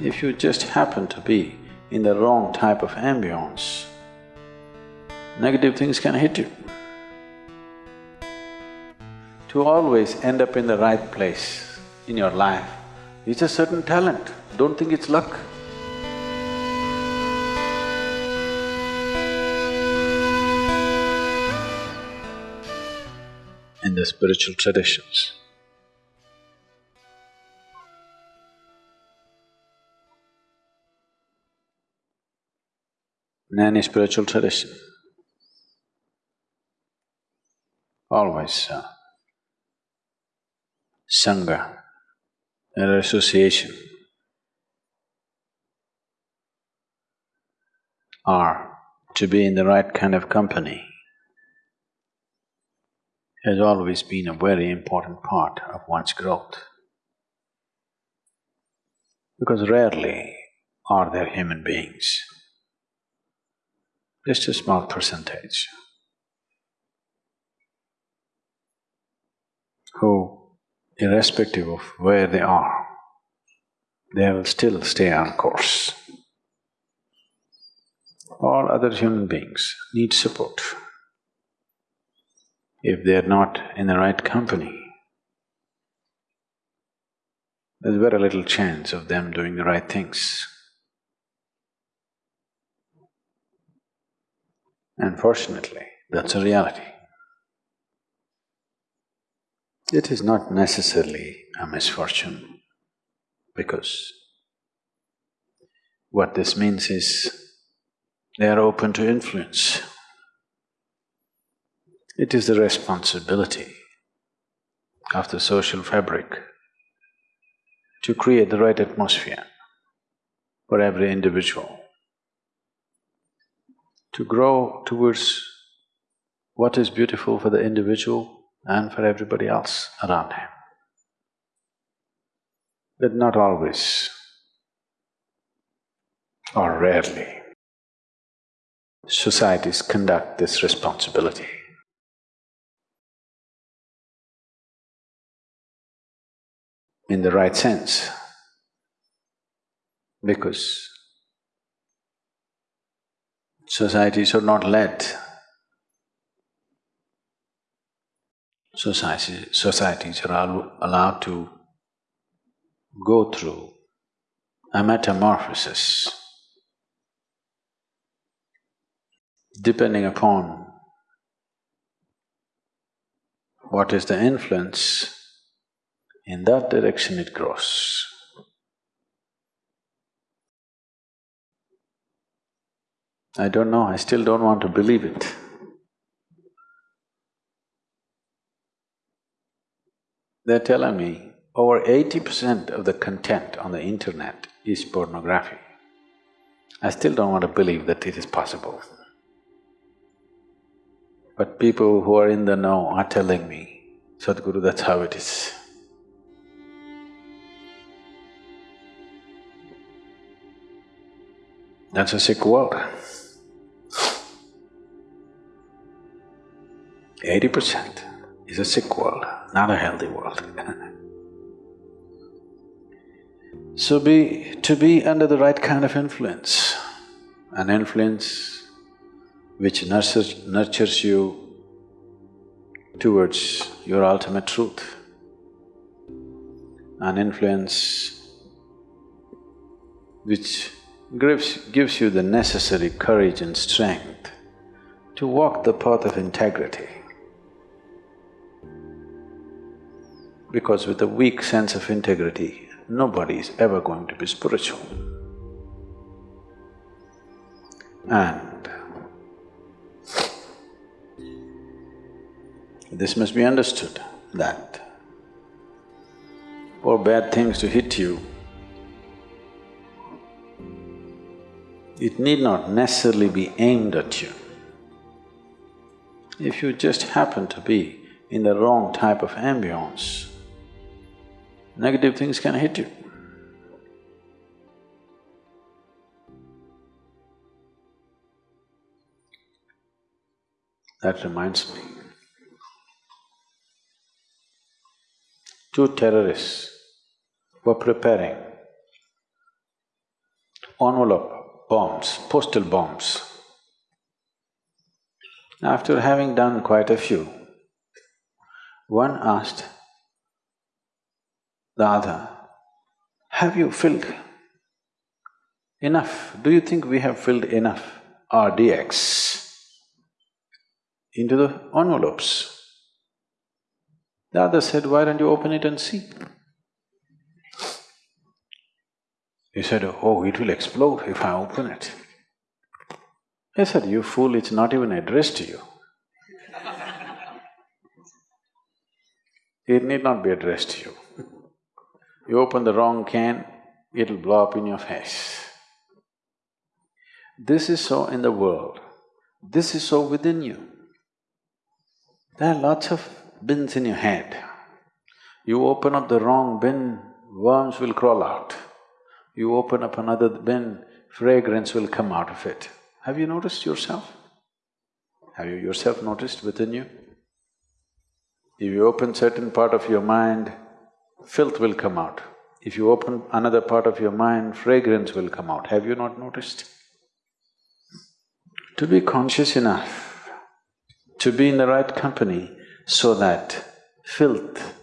If you just happen to be in the wrong type of ambience, negative things can hit you. To always end up in the right place in your life is a certain talent, don't think it's luck. In the spiritual traditions, any spiritual tradition, always uh, Sangha, an association, or to be in the right kind of company has always been a very important part of one's growth. Because rarely are there human beings, just a small percentage, who irrespective of where they are, they will still stay on course. All other human beings need support. If they are not in the right company, there's very little chance of them doing the right things. Unfortunately, that's a reality. It is not necessarily a misfortune because what this means is they are open to influence. It is the responsibility of the social fabric to create the right atmosphere for every individual, to grow towards what is beautiful for the individual and for everybody else around him. But not always or rarely societies conduct this responsibility. in the right sense because societies are not led society, societies are allowed to go through a metamorphosis depending upon what is the influence, in that direction it grows. I don't know, I still don't want to believe it. They're telling me over eighty percent of the content on the internet is pornography. I still don't want to believe that it is possible. But people who are in the know are telling me, Sadhguru, that's how it is. That's a sick world. Eighty percent is a sick world not a healthy world So be… to be under the right kind of influence, an influence which nurtures, nurtures you towards your ultimate truth, an influence which gives, gives you the necessary courage and strength to walk the path of integrity. Because with a weak sense of integrity, nobody is ever going to be spiritual. And this must be understood that for bad things to hit you, it need not necessarily be aimed at you. If you just happen to be in the wrong type of ambience, negative things can hit you. That reminds me. Two terrorists were preparing envelope bombs, postal bombs. After having done quite a few, one asked the other, have you filled enough? Do you think we have filled enough RDX into the envelopes? The other said, why don't you open it and see? He said, oh, it will explode if I open it. I said, you fool, it's not even addressed to you. it need not be addressed to you. You open the wrong can, it'll blow up in your face. This is so in the world, this is so within you. There are lots of bins in your head. You open up the wrong bin, worms will crawl out. You open up another bin, fragrance will come out of it. Have you noticed yourself? Have you yourself noticed within you? If you open certain part of your mind, filth will come out. If you open another part of your mind, fragrance will come out. Have you not noticed? To be conscious enough, to be in the right company so that filth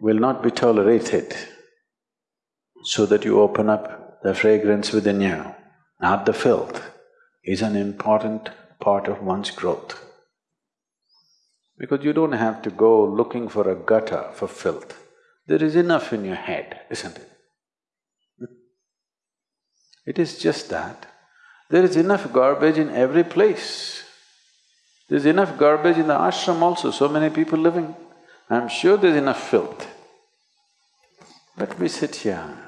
will not be tolerated, so that you open up the fragrance within you, not the filth, is an important part of one's growth. Because you don't have to go looking for a gutter for filth. There is enough in your head, isn't it? It is just that there is enough garbage in every place. There's enough garbage in the ashram also, so many people living. I'm sure there's enough filth. But we sit here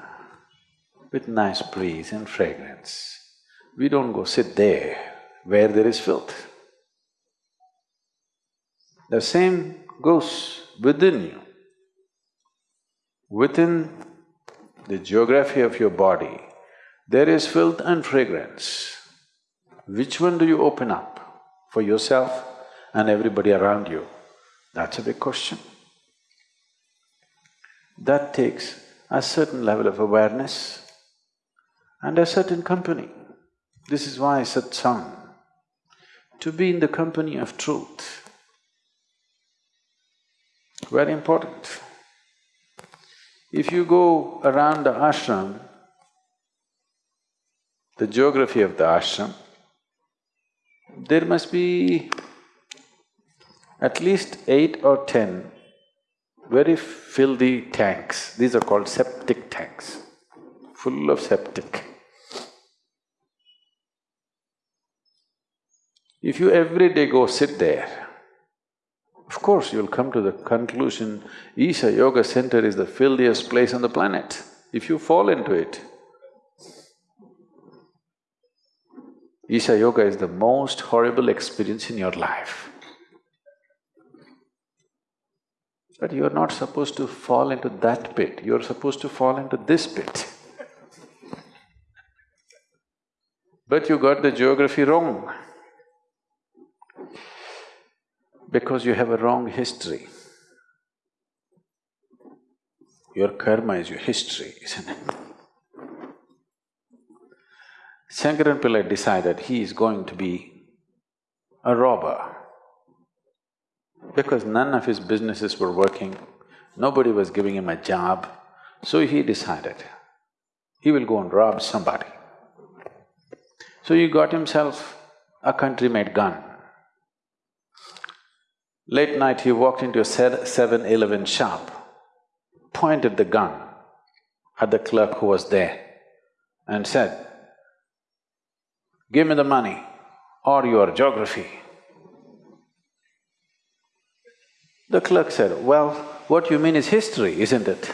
with nice breeze and fragrance. We don't go sit there where there is filth. The same goes within you. Within the geography of your body, there is filth and fragrance. Which one do you open up for yourself and everybody around you? That's a big question. That takes a certain level of awareness and a certain company. This is why satsang, to be in the company of truth, very important. If you go around the ashram, the geography of the ashram, there must be at least eight or ten very filthy tanks. These are called septic tanks, full of septic. If you every day go sit there, of course, you'll come to the conclusion, Isha Yoga Center is the filthiest place on the planet. If you fall into it, Isha Yoga is the most horrible experience in your life. But you're not supposed to fall into that pit, you're supposed to fall into this pit. But you got the geography wrong because you have a wrong history. Your karma is your history, isn't it? Shankaran Pillai decided he is going to be a robber because none of his businesses were working, nobody was giving him a job, so he decided he will go and rob somebody. So he got himself a country-made gun. Late night he walked into a 7-Eleven shop, pointed the gun at the clerk who was there and said, give me the money or your geography. The clerk said, well, what you mean is history, isn't it?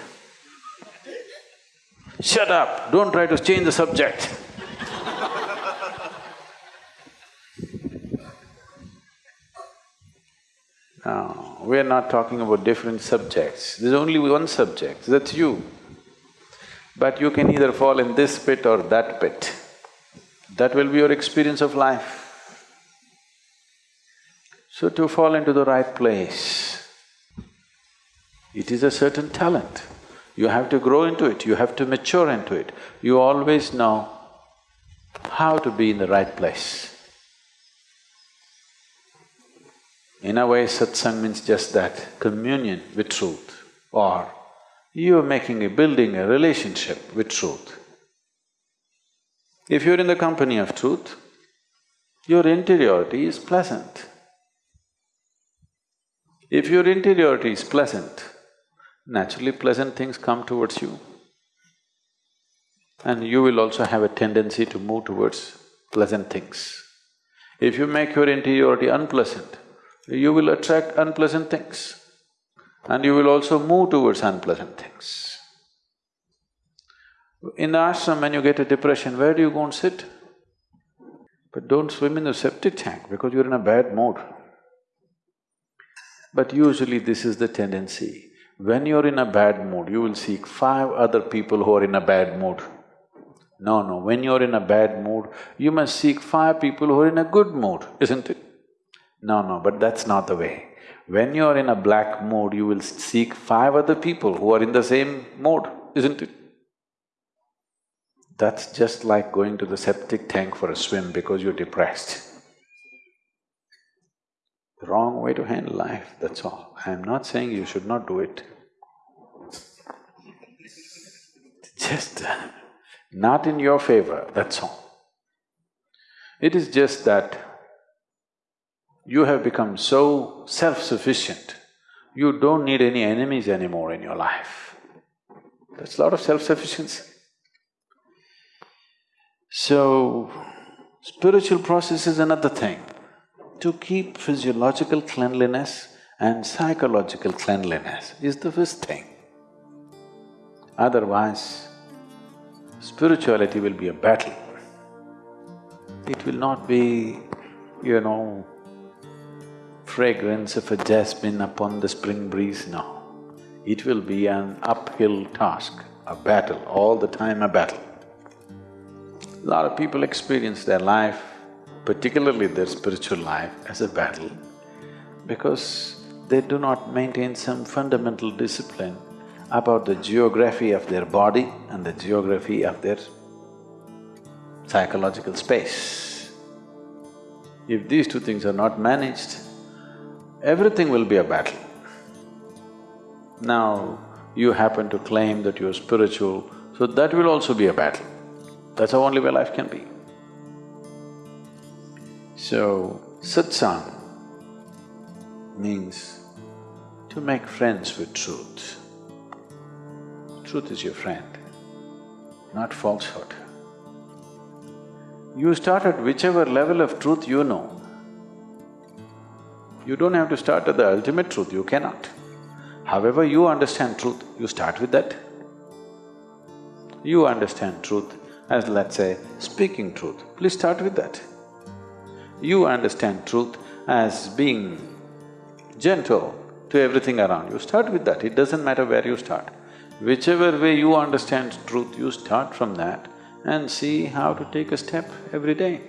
Shut up, don't try to change the subject. We are not talking about different subjects. There's only one subject, that's you. But you can either fall in this pit or that pit. That will be your experience of life. So to fall into the right place, it is a certain talent. You have to grow into it, you have to mature into it. You always know how to be in the right place. In a way, satsang means just that, communion with truth, or you're making a… building a relationship with truth. If you're in the company of truth, your interiority is pleasant. If your interiority is pleasant, naturally pleasant things come towards you. And you will also have a tendency to move towards pleasant things. If you make your interiority unpleasant, you will attract unpleasant things and you will also move towards unpleasant things. In the ashram, when you get a depression, where do you go and sit? But don't swim in the septic tank because you're in a bad mood. But usually this is the tendency. When you're in a bad mood, you will seek five other people who are in a bad mood. No, no, when you're in a bad mood, you must seek five people who are in a good mood, isn't it? No, no, but that's not the way. When you're in a black mood, you will seek five other people who are in the same mood, isn't it? That's just like going to the septic tank for a swim because you're depressed. Wrong way to handle life, that's all. I'm not saying you should not do it. Just uh, not in your favor, that's all. It is just that you have become so self-sufficient, you don't need any enemies anymore in your life. That's a lot of self-sufficiency. So, spiritual process is another thing. To keep physiological cleanliness and psychological cleanliness is the first thing. Otherwise, spirituality will be a battle. It will not be, you know, fragrance of a jasmine upon the spring breeze, no. It will be an uphill task, a battle, all the time a battle. A lot of people experience their life, particularly their spiritual life, as a battle because they do not maintain some fundamental discipline about the geography of their body and the geography of their psychological space. If these two things are not managed, everything will be a battle. Now, you happen to claim that you're spiritual, so that will also be a battle. That's how only way life can be. So, satsang means to make friends with truth. Truth is your friend, not falsehood. You start at whichever level of truth you know. You don't have to start at the ultimate truth, you cannot. However you understand truth, you start with that. You understand truth, as let's say, speaking truth, please start with that. You understand truth as being gentle to everything around you, start with that, it doesn't matter where you start. Whichever way you understand truth, you start from that and see how to take a step every day.